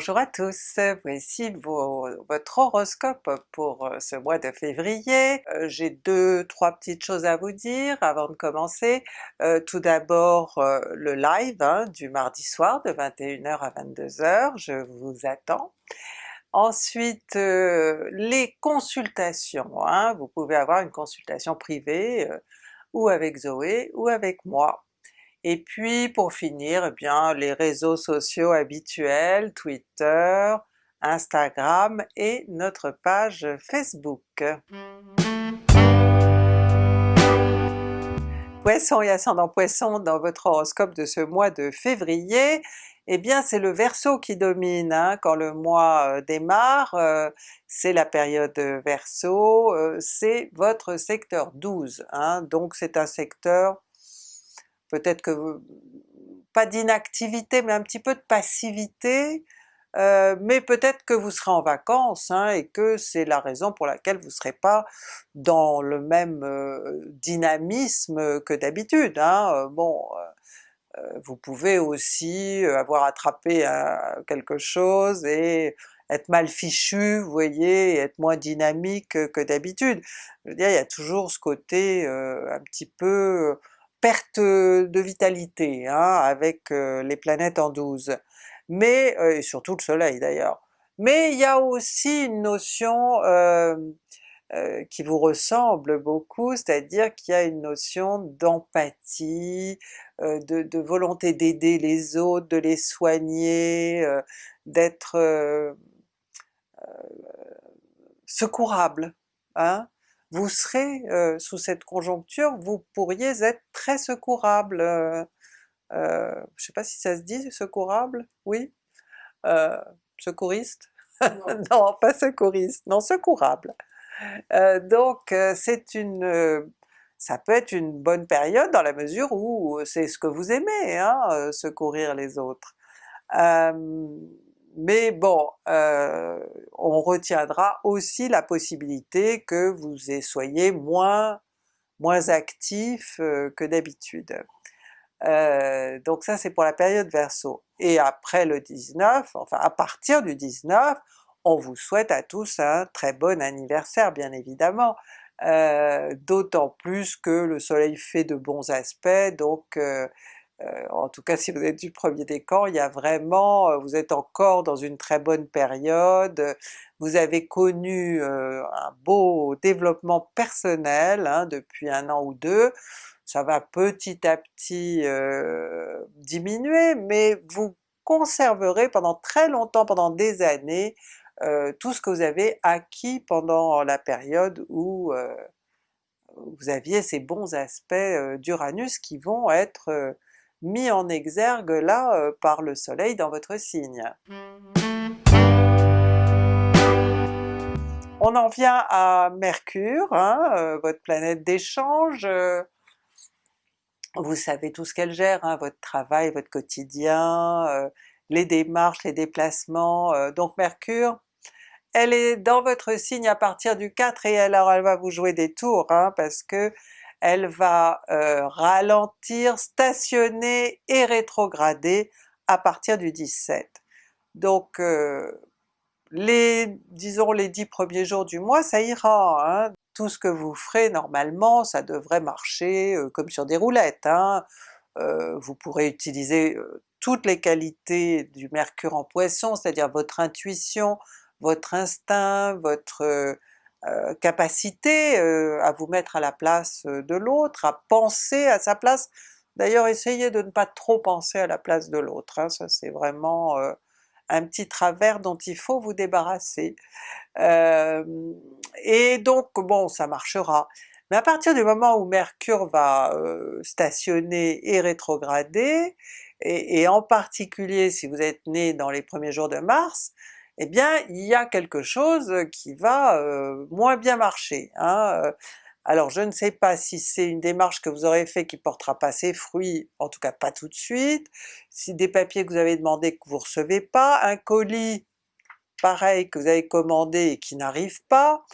Bonjour à tous, voici votre horoscope pour euh, ce mois de février. Euh, j'ai deux, trois petites choses à vous dire avant de commencer. Euh, tout d'abord le live hein, du mardi soir de 21h à 22h, je vous attends. Ensuite les consultations, hein. vous pouvez avoir une consultation privée ou avec Zoé ou avec moi. Et puis pour finir, eh bien les réseaux sociaux habituels, Twitter, Instagram et notre page Facebook. Poisson et ascendant Poisson dans votre horoscope de ce mois de février, eh bien c'est le Verseau qui domine hein, quand le mois euh, démarre, euh, c'est la période Verseau, euh, c'est votre secteur 12, hein. donc c'est un secteur peut-être que pas d'inactivité mais un petit peu de passivité, euh, mais peut-être que vous serez en vacances hein, et que c'est la raison pour laquelle vous ne serez pas dans le même euh, dynamisme que d'habitude. Hein. Euh, bon, vous pouvez aussi avoir attrapé quelque chose et être mal fichu, vous voyez, être moins dynamique que d'habitude. Je veux dire, il y a toujours ce côté un petit peu perte de vitalité hein, avec les planètes en 12, mais et surtout le soleil d'ailleurs. Mais il y a aussi une notion qui vous ressemble beaucoup, c'est-à-dire qu'il y a une notion d'empathie, de, de, volonté d'aider les autres, de les soigner, d'être secourable. Hein? Vous serez euh, sous cette conjoncture, vous pourriez être très secourable, euh, euh, je sais pas si ça se dit secourable, oui? secouriste? Non. pas secouriste, non secourable. donc c'est une ça peut être une bonne période dans la mesure où c'est ce que vous aimez, hein, secourir les autres mais bon, euh, on retiendra aussi la possibilité que vous soyez moins, moins actif euh, que d'habitude. Euh, donc ça c'est pour la période Verseau. Et après le 19, enfin à partir du 19, on vous souhaite à tous un très bon anniversaire bien évidemment, d'autant plus que le soleil fait de bons aspects, donc en tout cas si vous êtes du premier décan, il y a vraiment, euh, vous êtes encore dans une très bonne période, vous avez connu euh, un beau développement personnel hein, depuis un an ou deux, ça va petit à petit diminuer, mais vous conserverez pendant très longtemps, pendant des années, tout ce que vous avez acquis pendant la période où vous aviez ces bons aspects d'Uranus qui vont être mis en exergue là euh, par le soleil dans votre signe. On en vient à Mercure, hein, euh, votre planète d'échange, euh, vous savez tout ce qu'elle gère, hein, votre travail, votre quotidien, les démarches, les déplacements, donc Mercure, elle est dans votre signe à partir du 4 et alors elle va vous jouer des tours, hein, parce que elle va euh, ralentir, stationner et rétrograder à partir du 17. Donc euh, les, disons les dix premiers jours du mois ça ira, hein. tout ce que vous ferez normalement ça devrait marcher euh, comme sur des roulettes. Hein. vous pourrez utiliser toutes les qualités du mercure en poisson, c'est-à-dire votre intuition, votre instinct, votre euh, capacité euh, à vous mettre à la place euh, de l'autre, à penser à sa place. D'ailleurs essayez de ne pas trop penser à la place de l'autre, hein, ça c'est vraiment un petit travers dont il faut vous débarrasser. et donc bon ça marchera. Mais à partir du moment où Mercure va stationner et rétrograder, et, et, en particulier si vous êtes né dans les premiers jours de Mars, eh bien il y a quelque chose qui va euh, moins bien marcher. Hein, euh. Alors je ne sais pas si c'est une démarche que vous aurez fait qui portera pas ses fruits, en tout cas pas tout de suite, si des papiers que vous avez demandé que vous recevez pas, un colis pareil que vous avez commandé et qui n'arrive pas,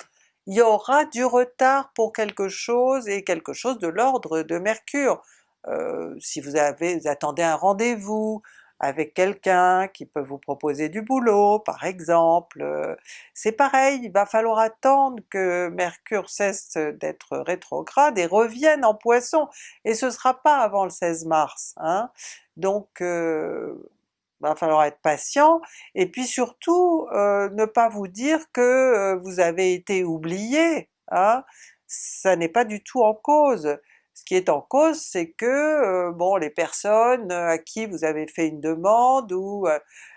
il y aura du retard pour quelque chose et quelque chose de l'ordre de Mercure. Euh, si vous, avez, vous attendez un rendez-vous, avec quelqu'un qui peut vous proposer du boulot par exemple. C'est pareil, il va falloir attendre que Mercure cesse d'être rétrograde et revienne en Poisson, et ce sera pas avant le 16 mars. Hein. Donc euh, va falloir être patient, et puis surtout euh, ne pas vous dire que euh, vous avez été oublié, hein? ça n'est pas du tout en cause. Ce qui est en cause c'est que euh, bon les personnes à qui vous avez fait une demande ou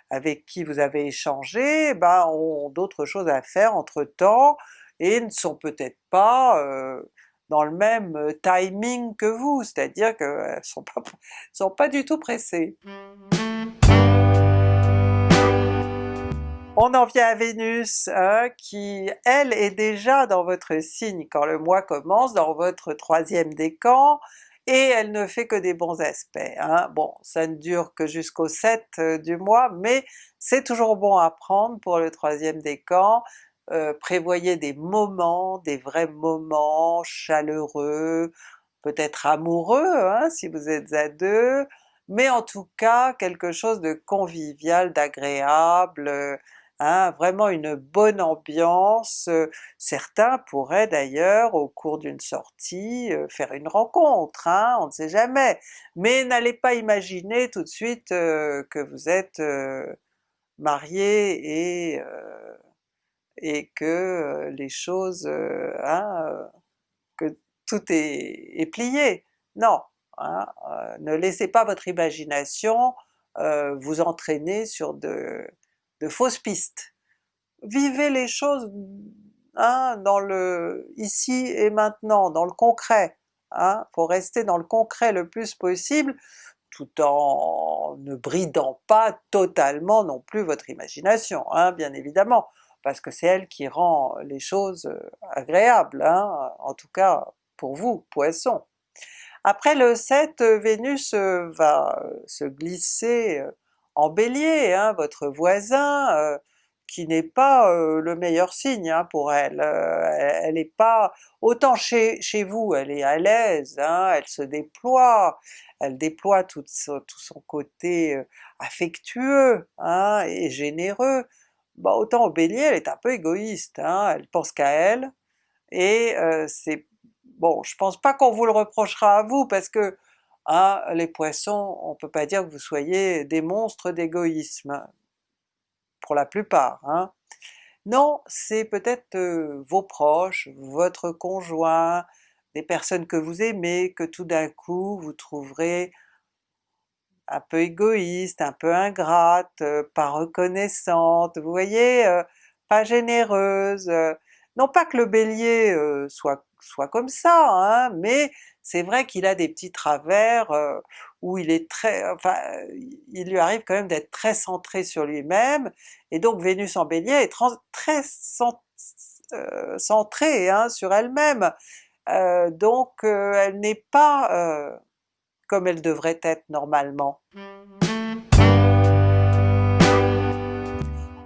avec qui vous avez échangé, ben ont d'autres choses à faire entre temps et ne sont peut-être pas dans le même timing que vous, c'est-à-dire qu'elles sont pas, sont pas du tout pressées. On en vient à Vénus, hein, qui elle est déjà dans votre signe quand le mois commence, dans votre troisième décan, et elle ne fait que des bons aspects. Hein. Bon, ça ne dure que jusqu'au 7 euh, du mois, mais c'est toujours bon à prendre pour le troisième décan. Euh, prévoyez des moments, des vrais moments chaleureux, peut-être amoureux hein, si vous êtes à deux, mais en tout cas quelque chose de convivial, d'agréable, Hein, vraiment une bonne ambiance. Euh, certains pourraient d'ailleurs au cours d'une sortie euh, faire une rencontre, hein, on ne sait jamais. Mais n'allez pas imaginer tout de suite euh, que vous êtes marié et, et que les choses, hein, que tout est, est plié. Non! Hein, ne laissez pas votre imagination vous entraîner sur de de fausses pistes. Vivez les choses hein, dans le ici et maintenant, dans le concret. Hein, faut rester dans le concret le plus possible, tout en ne bridant pas totalement non plus votre imagination, hein, bien évidemment, parce que c'est elle qui rend les choses euh, agréables, hein, en tout cas pour vous, Poisson. Après le 7, Vénus euh, va euh, se glisser en Bélier, hein, votre voisin, euh, qui n'est pas euh, le meilleur signe hein, pour elle. Euh, elle n'est pas... autant chez, chez vous elle est à l'aise, hein, elle se déploie, elle déploie tout, tout son côté affectueux et généreux, bah, autant au Bélier elle est un peu égoïste, elle pense qu'à elle, et c'est... bon je pense pas qu'on vous le reprochera à vous parce que les Poissons, on peut pas dire que vous soyez des monstres d'égoïsme, pour la plupart. Hein. Non, c'est peut-être euh, vos proches, votre conjoint, des personnes que vous aimez, que tout d'un coup vous trouverez un peu égoïste, un peu ingrate, euh, pas reconnaissante, vous voyez, euh, pas généreuse. non pas que le Bélier soit, soit comme ça, hein, mais c'est vrai qu'il a des petits travers euh, où il est très... enfin il lui arrive quand même d'être très centré sur lui-même, et donc Vénus en Bélier est très euh, centrée hein, sur elle-même, euh, donc elle n'est pas comme elle devrait être normalement.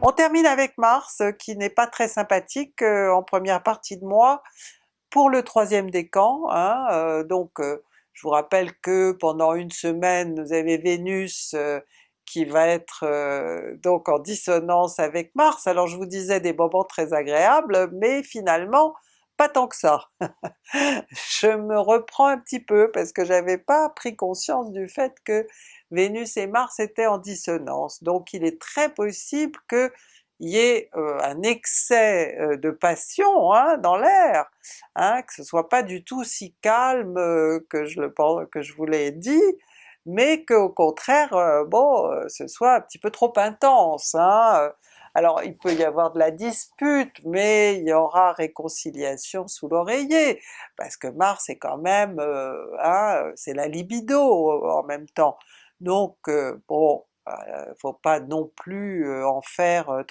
On termine avec Mars qui n'est pas très sympathique en première partie de mois, pour le troisième décan, hein, euh, donc euh, je vous rappelle que pendant une semaine vous avez Vénus euh, qui va être donc en dissonance avec Mars, alors je vous disais des moments très agréables, mais finalement pas tant que ça. je me reprends un petit peu parce que j'avais pas pris conscience du fait que Vénus et Mars étaient en dissonance, donc il est très possible que y ait euh, un excès euh, de passion hein, dans l'air, hein, que ce soit pas du tout si calme euh, que, je vous l'ai dit, mais qu'au contraire, bon, ce soit un petit peu trop intense. Hein. Alors il peut y avoir de la dispute, mais il y aura réconciliation sous l'oreiller, parce que Mars est quand même, c'est la libido en même temps. Donc bon, faut pas non plus en faire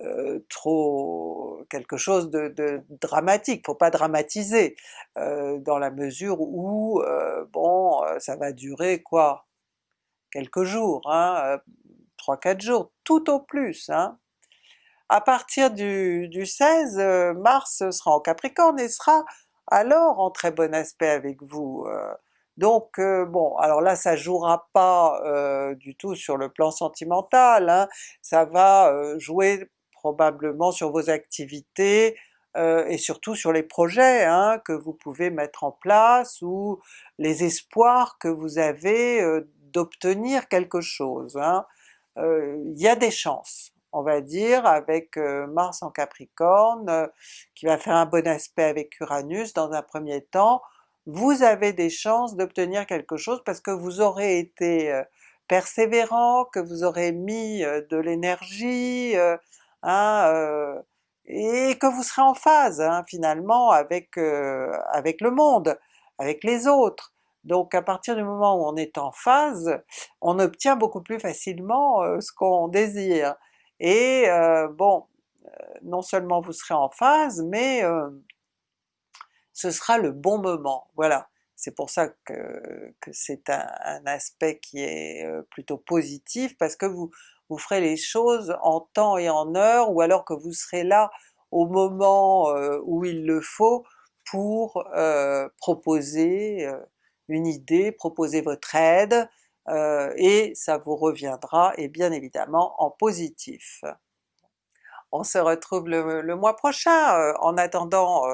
euh, trop quelque chose de, dramatique, faut pas dramatiser, dans la mesure où bon ça va durer quoi? Quelques jours, hein, 3-4 jours, tout au plus. Hein. À partir du, du 16, Mars sera en Capricorne et sera alors en très bon aspect avec vous. Donc bon, alors là ça jouera pas du tout sur le plan sentimental, hein, ça va jouer probablement sur vos activités, et surtout sur les projets hein, que vous pouvez mettre en place ou les espoirs que vous avez d'obtenir quelque chose. Hein. Il y a des chances, on va dire, avec Mars en Capricorne, qui va faire un bon aspect avec Uranus dans un premier temps, vous avez des chances d'obtenir quelque chose parce que vous aurez été persévérant, que vous aurez mis de l'énergie, hein, et que vous serez en phase hein, finalement avec, avec le monde, avec les autres. Donc à partir du moment où on est en phase, on obtient beaucoup plus facilement ce qu'on désire. Et bon, non seulement vous serez en phase, mais ce sera le bon moment, voilà. C'est pour ça que, c'est un, aspect qui est plutôt positif, parce que vous, ferez les choses en temps et en heure, ou alors que vous serez là au moment où il le faut pour proposer une idée, proposer votre aide, et ça vous reviendra, et bien évidemment en positif. On se retrouve le mois prochain, en attendant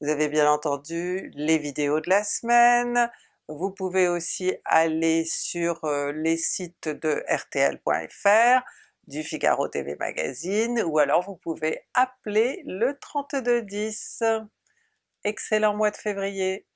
vous avez bien entendu les vidéos de la semaine, vous pouvez aussi aller sur euh, les sites de rtl.fr, du Figaro TV Magazine, ou alors vous pouvez appeler le 3210. Excellent mois de février!